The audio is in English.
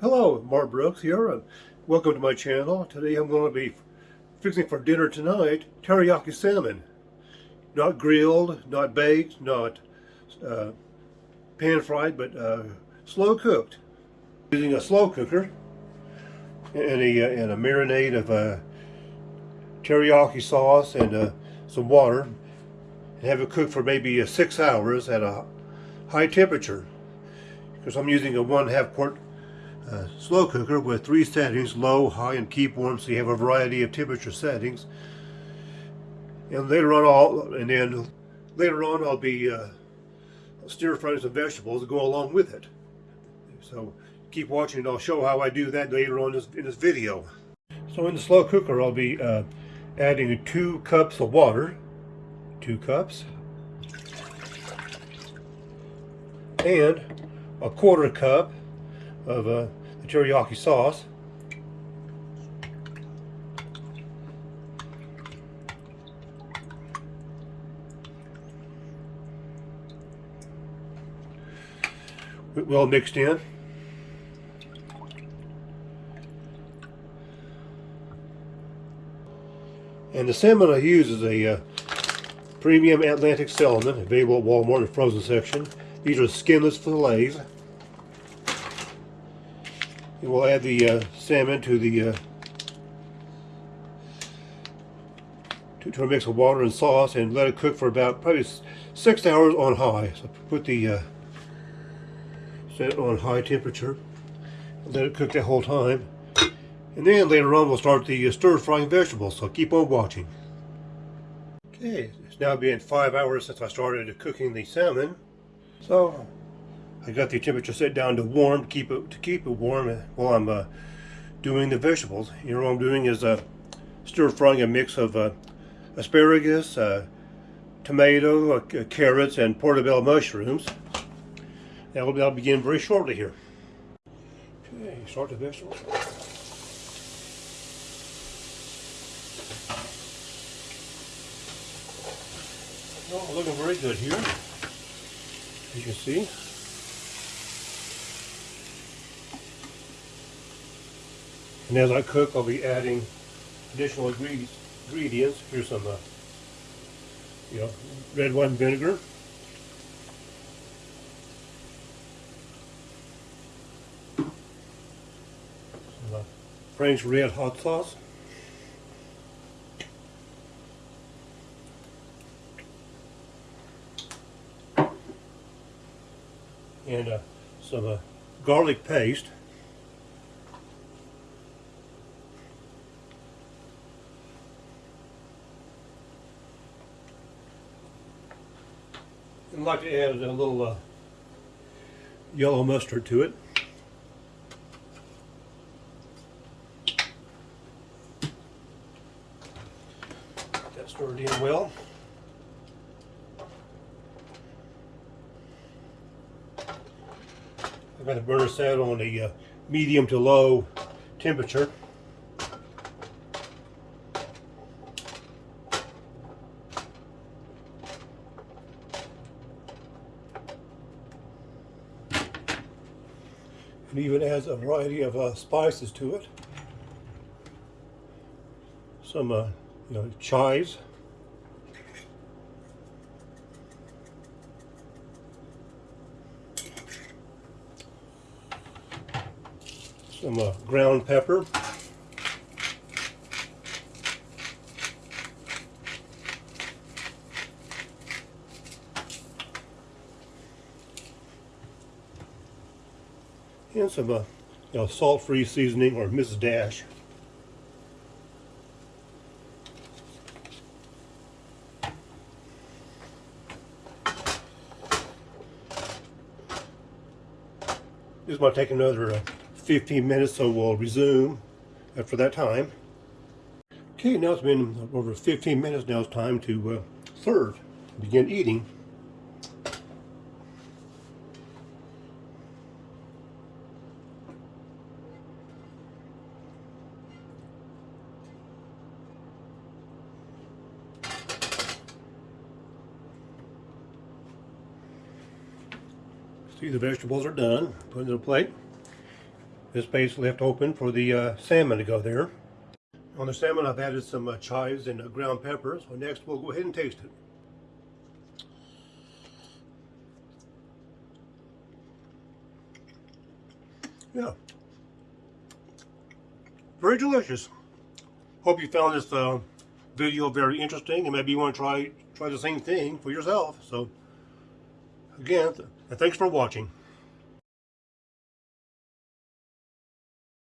Mark Brooks here and welcome to my channel. Today I'm going to be fixing for dinner tonight teriyaki salmon. Not grilled, not baked, not uh, pan fried, but uh, slow cooked. Using a slow cooker and a, uh, and a marinade of uh, teriyaki sauce and uh, some water and have it cooked for maybe six hours at a high temperature because I'm using a one half quart uh, slow cooker with three settings, low, high, and keep warm, so you have a variety of temperature settings. And later on, I'll, and then later on, I'll be uh, stir frying some vegetables to go along with it. So keep watching, and I'll show how I do that later on in this video. So in the slow cooker, I'll be uh, adding two cups of water, two cups, and a quarter cup of uh, teriyaki sauce. Well mixed in. And the salmon I use is a uh, premium Atlantic salmon, available at Walmart in the frozen section. These are skinless fillets. We'll add the uh, salmon to the uh, to, to a mix of water and sauce and let it cook for about probably six hours on high. So put the uh, set it on high temperature. Let it cook that whole time. And then later on we'll start the uh, stir frying vegetables, so keep on watching. Okay, it's now been five hours since I started cooking the salmon. So I got the temperature set down to warm to keep it to keep it warm while I'm uh, doing the vegetables. You know what I'm doing is uh, stir frying a mix of uh, asparagus, uh, tomato, uh, carrots, and portobello mushrooms. That'll, that'll begin very shortly here. Okay, start the vegetables. Oh, looking very good here as you can see. And as I cook, I'll be adding additional ingredients. Here's some, uh, you know, red wine vinegar. Some uh, Frank's RedHot sauce. and uh, some uh, garlic paste. I'd like to add a little uh, yellow mustard to it. That stirred in well. I've got the burner set on a uh, medium to low temperature. It even adds a variety of uh, spices to it. Some, uh, you know, chives. some uh, ground pepper. And some uh, you know, salt-free seasoning or Mrs. Dash. This to take another uh, 15 minutes, so we'll resume after that time. Okay, now it's been over 15 minutes. Now it's time to uh, serve, begin eating. See, the vegetables are done. Put it in a plate. this space left open for the uh, salmon to go there. On the salmon, I've added some uh, chives and uh, ground pepper. So next, we'll go ahead and taste it. Yeah. Very delicious. Hope you found this uh, video very interesting and maybe you want to try try the same thing for yourself. So again, thanks for watching.